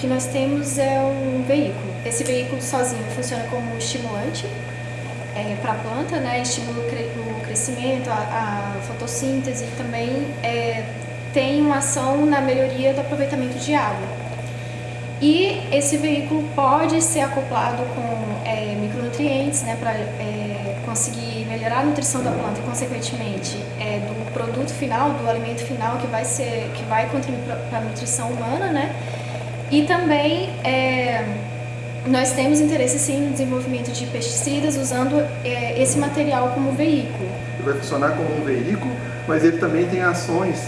que nós temos é um veículo. Esse veículo sozinho funciona como estimulante é, para a planta, né? estimula o crescimento, a, a fotossíntese e também é, tem uma ação na melhoria do aproveitamento de água. E esse veículo pode ser acoplado com é, micronutrientes né, para é, conseguir melhorar a nutrição da planta e, consequentemente, é, do produto final, do alimento final que vai, ser, que vai contribuir para a nutrição humana. Né? E também é, nós temos interesse sim no desenvolvimento de pesticidas usando é, esse material como veículo. Ele vai funcionar como um veículo, mas ele também tem ações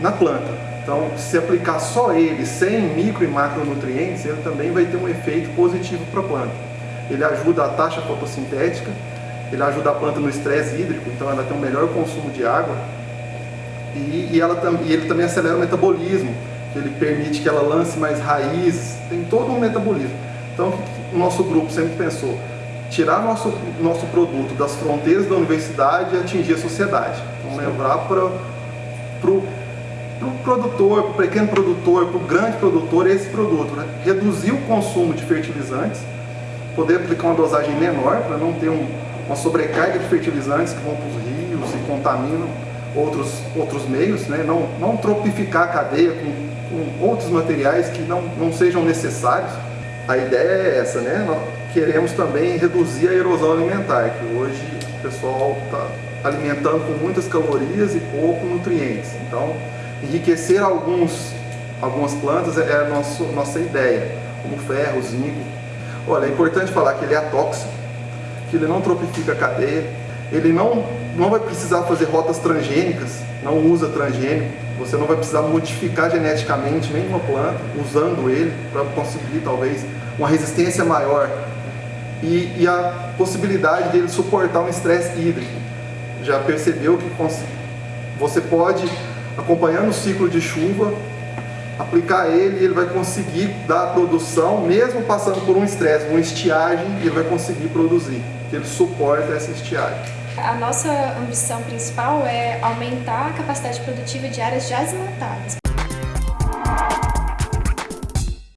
na planta. Então, se aplicar só ele, sem micro e macronutrientes, ele também vai ter um efeito positivo para a planta. Ele ajuda a taxa fotossintética, ele ajuda a planta no estresse hídrico, então ela tem um melhor consumo de água. E, e, ela, e ele também acelera o metabolismo, ele permite que ela lance mais raízes, tem todo um metabolismo. Então, o nosso grupo sempre pensou, tirar nosso, nosso produto das fronteiras da universidade e atingir a sociedade. Então, levar para o para o produtor, para o pequeno produtor, para o grande produtor, esse produto. Né? Reduzir o consumo de fertilizantes, poder aplicar uma dosagem menor para não ter um, uma sobrecarga de fertilizantes que vão para os rios e contaminam outros, outros meios, né? não, não tropificar a cadeia com, com outros materiais que não, não sejam necessários. A ideia é essa, né? Nós queremos também reduzir a erosão alimentar, que hoje o pessoal está alimentando com muitas calorias e pouco nutrientes. Então, enriquecer alguns, algumas plantas é a nosso, nossa ideia, como ferro, zinco. Olha, é importante falar que ele é atóxico, que ele não tropifica a cadeia, ele não, não vai precisar fazer rotas transgênicas, não usa transgênico, você não vai precisar modificar geneticamente nenhuma planta usando ele para conseguir talvez uma resistência maior e, e a possibilidade dele suportar um estresse hídrico. Já percebeu que você pode acompanhando o ciclo de chuva, aplicar ele e ele vai conseguir dar produção, mesmo passando por um estresse, uma estiagem, ele vai conseguir produzir, ele suporta essa estiagem. A nossa ambição principal é aumentar a capacidade produtiva de áreas já desmatadas.